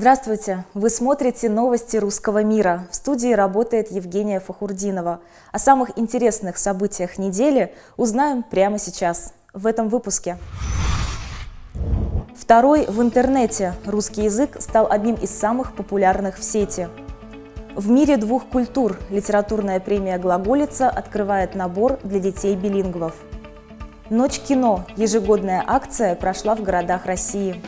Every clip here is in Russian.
Здравствуйте! Вы смотрите новости русского мира. В студии работает Евгения Фахурдинова. О самых интересных событиях недели узнаем прямо сейчас, в этом выпуске. Второй в интернете. Русский язык стал одним из самых популярных в сети. В мире двух культур литературная премия «Глаголица» открывает набор для детей-билингвов. Ночь кино. Ежегодная акция прошла в городах России.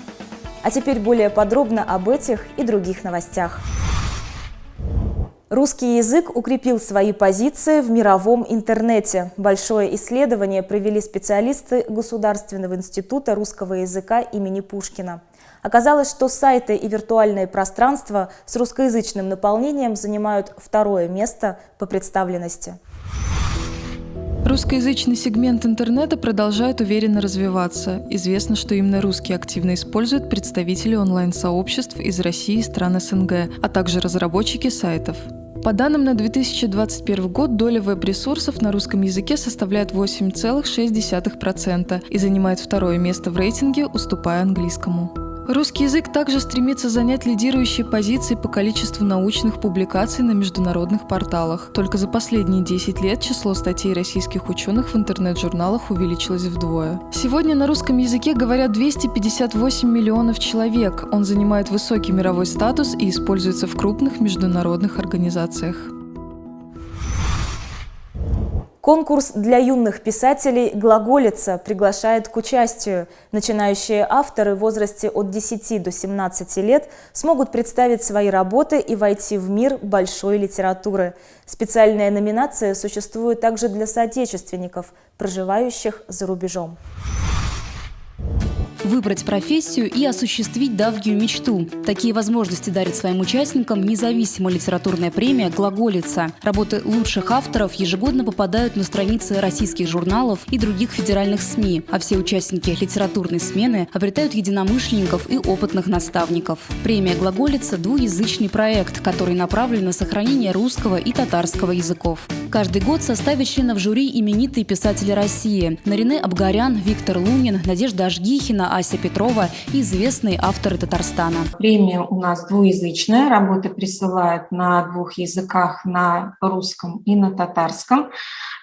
А теперь более подробно об этих и других новостях. Русский язык укрепил свои позиции в мировом интернете. Большое исследование провели специалисты Государственного института русского языка имени Пушкина. Оказалось, что сайты и виртуальные пространства с русскоязычным наполнением занимают второе место по представленности. Русскоязычный сегмент интернета продолжает уверенно развиваться. Известно, что именно русские активно используют представители онлайн-сообществ из России и стран СНГ, а также разработчики сайтов. По данным на 2021 год, доля веб-ресурсов на русском языке составляет 8,6% и занимает второе место в рейтинге, уступая английскому. Русский язык также стремится занять лидирующие позиции по количеству научных публикаций на международных порталах. Только за последние 10 лет число статей российских ученых в интернет-журналах увеличилось вдвое. Сегодня на русском языке говорят 258 миллионов человек. Он занимает высокий мировой статус и используется в крупных международных организациях. Конкурс для юных писателей «Глаголица» приглашает к участию. Начинающие авторы в возрасте от 10 до 17 лет смогут представить свои работы и войти в мир большой литературы. Специальная номинация существует также для соотечественников, проживающих за рубежом выбрать профессию и осуществить давнюю мечту. Такие возможности дарит своим участникам независимая литературная премия «Глаголица». Работы лучших авторов ежегодно попадают на страницы российских журналов и других федеральных СМИ, а все участники литературной смены обретают единомышленников и опытных наставников. Премия «Глаголица» – двуязычный проект, который направлен на сохранение русского и татарского языков. Каждый год в составе членов жюри именитые писатели России – Нарине Абгарян, Виктор Лунин, Надежда Ажгихина, Ася Петрова и известные авторы Татарстана. Премия у нас двуязычная, работы присылают на двух языках, на русском и на татарском.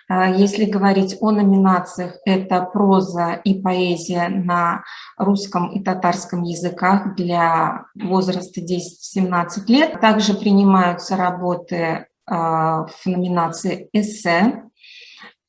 А, если говорить о номинациях, это проза и поэзия на русском и татарском языках для возраста 10-17 лет. Также принимаются работы в номинации «Эссе»,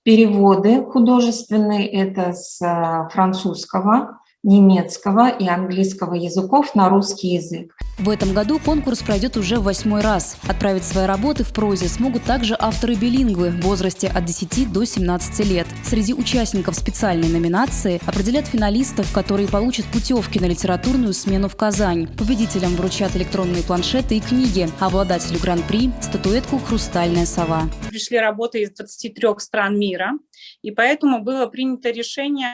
переводы художественные, это с а, французского, немецкого и английского языков на русский язык. В этом году конкурс пройдет уже в восьмой раз. Отправить свои работы в прозе смогут также авторы-билингвы в возрасте от 10 до 17 лет. Среди участников специальной номинации определят финалистов, которые получат путевки на литературную смену в Казань. Победителям вручат электронные планшеты и книги, а обладателю гран-при – статуэтку «Хрустальная сова». Пришли работы из 23 стран мира, и поэтому было принято решение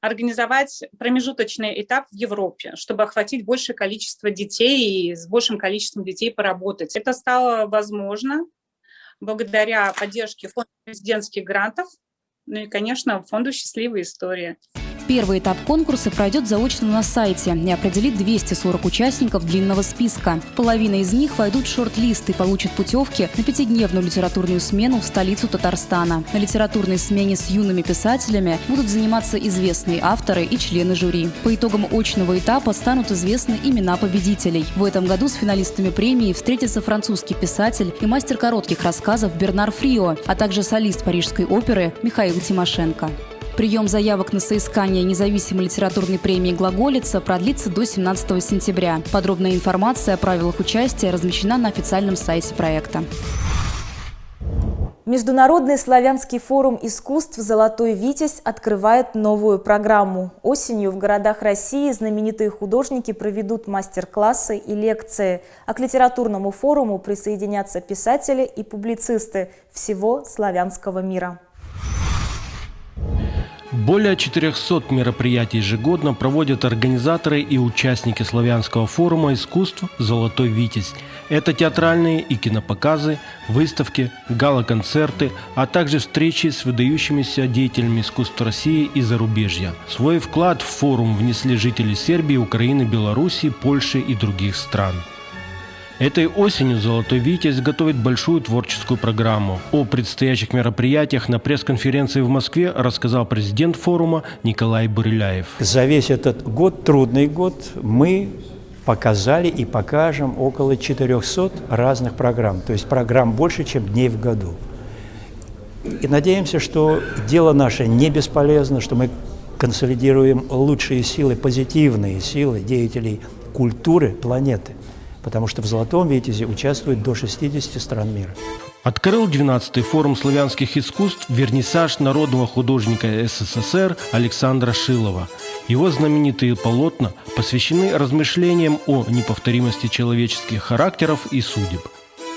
организовать промежуточный этап в Европе, чтобы охватить большее количество детей и с большим количеством детей поработать. Это стало возможно благодаря поддержке фонда президентских грантов, ну и, конечно, фонду «Счастливая история». Первый этап конкурса пройдет заочно на сайте и определит 240 участников длинного списка. Половина из них войдут в шорт-лист и получат путевки на пятидневную литературную смену в столицу Татарстана. На литературной смене с юными писателями будут заниматься известные авторы и члены жюри. По итогам очного этапа станут известны имена победителей. В этом году с финалистами премии встретится французский писатель и мастер коротких рассказов Бернар Фрио, а также солист Парижской оперы Михаил Тимошенко. Прием заявок на соискание независимой литературной премии «Глаголица» продлится до 17 сентября. Подробная информация о правилах участия размещена на официальном сайте проекта. Международный славянский форум искусств «Золотой Витязь» открывает новую программу. Осенью в городах России знаменитые художники проведут мастер-классы и лекции, а к литературному форуму присоединятся писатели и публицисты всего славянского мира. Более 400 мероприятий ежегодно проводят организаторы и участники славянского форума искусств «Золотой Витязь». Это театральные и кинопоказы, выставки, гала-концерты, а также встречи с выдающимися деятелями искусства России и зарубежья. Свой вклад в форум внесли жители Сербии, Украины, Белоруссии, Польши и других стран. Этой осенью «Золотой Витязь» готовит большую творческую программу. О предстоящих мероприятиях на пресс-конференции в Москве рассказал президент форума Николай Бурыляев. За весь этот год, трудный год, мы показали и покажем около 400 разных программ. То есть программ больше, чем дней в году. И надеемся, что дело наше не бесполезно, что мы консолидируем лучшие силы, позитивные силы деятелей культуры планеты. Потому что в «Золотом Витязе» участвует до 60 стран мира. Открыл 12-й форум славянских искусств вернисаж народного художника СССР Александра Шилова. Его знаменитые полотна посвящены размышлениям о неповторимости человеческих характеров и судеб.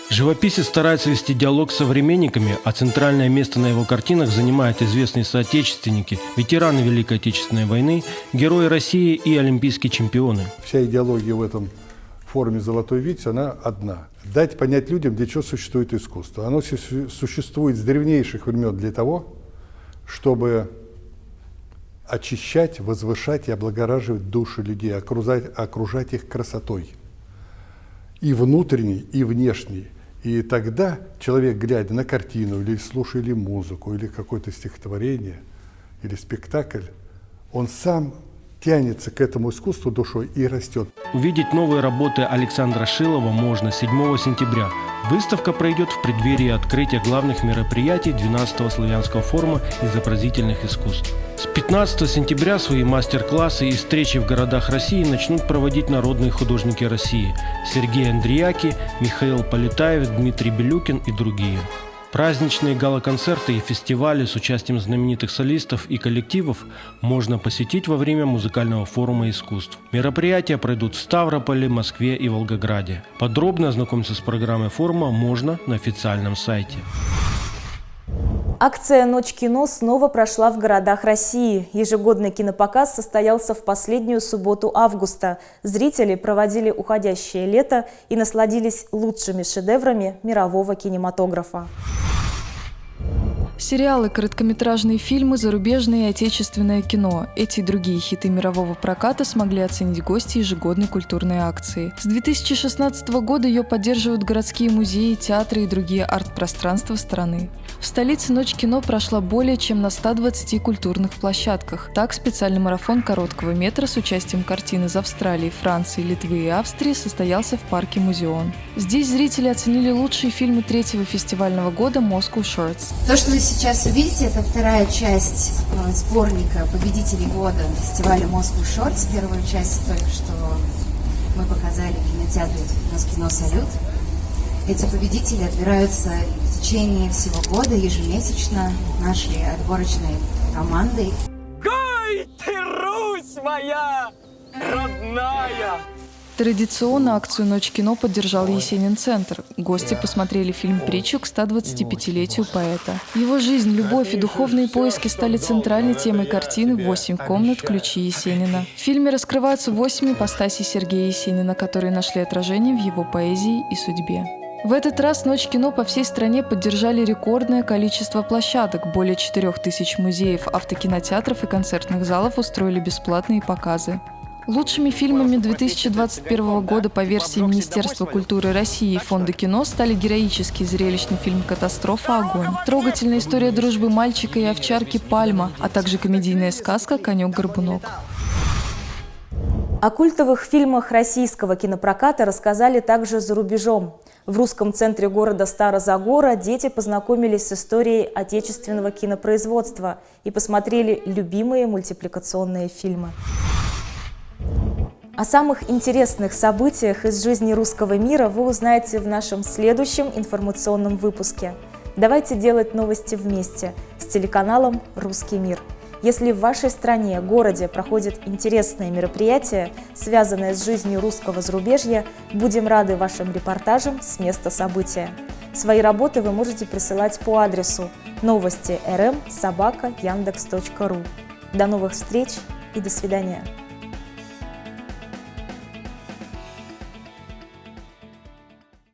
Живописец старается вести диалог с современниками, а центральное место на его картинах занимают известные соотечественники, ветераны Великой Отечественной войны, герои России и олимпийские чемпионы. Вся идеология в этом форуме «Золотой Витязь» она одна. Дать понять людям, для чего существует искусство. Оно существует с древнейших времен для того, чтобы очищать, возвышать и облагораживать души людей, окружать, окружать их красотой. И внутренней, и внешней. И тогда человек, глядя на картину, или слушая или музыку, или какое-то стихотворение, или спектакль, он сам тянется к этому искусству душой и растет. Увидеть новые работы Александра Шилова можно 7 сентября. Выставка пройдет в преддверии открытия главных мероприятий 12-го славянского форума изобразительных искусств. С 15 сентября свои мастер-классы и встречи в городах России начнут проводить народные художники России Сергей Андреяки, Михаил Полетаев, Дмитрий Белюкин и другие. Праздничные гала-концерты и фестивали с участием знаменитых солистов и коллективов можно посетить во время музыкального форума искусств. Мероприятия пройдут в Ставрополе, Москве и Волгограде. Подробно ознакомиться с программой форума можно на официальном сайте. Акция «Ночь кино» снова прошла в городах России. Ежегодный кинопоказ состоялся в последнюю субботу августа. Зрители проводили уходящее лето и насладились лучшими шедеврами мирового кинематографа. Сериалы, короткометражные фильмы, зарубежное и отечественное кино. Эти и другие хиты мирового проката смогли оценить гости ежегодной культурной акции. С 2016 года ее поддерживают городские музеи, театры и другие арт-пространства страны. В столице «Ночь кино» прошла более чем на 120 культурных площадках. Так, специальный марафон короткого метра с участием картин из Австралии, Франции, Литвы и Австрии состоялся в парке «Музеон». Здесь зрители оценили лучшие фильмы третьего фестивального года «Moscow Shorts». То, что вы сейчас увидите, это вторая часть э, сборника победителей года фестиваля Moscow Shorts. Первую часть только что мы показали в кинотеатре «Москино Салют». Эти победители отбираются течение всего года ежемесячно нашей отборочной командой. Гой ты, Русь моя родная! Традиционно акцию «Ночь кино» поддержал Есенин Центр. Гости посмотрели фильм «Притчу» к 125-летию поэта. Его жизнь, любовь и духовные поиски стали центральной темой картины «Восемь комнат. Ключи Есенина». В фильме раскрываются восемь ипостасей Сергея Есенина, которые нашли отражение в его поэзии и судьбе. В этот раз «Ночь кино» по всей стране поддержали рекордное количество площадок. Более 4000 музеев, автокинотеатров и концертных залов устроили бесплатные показы. Лучшими фильмами 2021 года по версии Министерства культуры России и Фонда кино стали героический зрелищный фильм «Катастрофа. Огонь», трогательная история дружбы мальчика и овчарки «Пальма», а также комедийная сказка «Конек-горбунок». О культовых фильмах российского кинопроката рассказали также за рубежом. В русском центре города Старозагора дети познакомились с историей отечественного кинопроизводства и посмотрели любимые мультипликационные фильмы. О самых интересных событиях из жизни русского мира вы узнаете в нашем следующем информационном выпуске. Давайте делать новости вместе с телеканалом «Русский мир». Если в вашей стране, городе проходят интересные мероприятия, связанные с жизнью русского зарубежья, будем рады вашим репортажам с места события. Свои работы вы можете присылать по адресу новости rm собака яндекс.ру. До новых встреч и до свидания!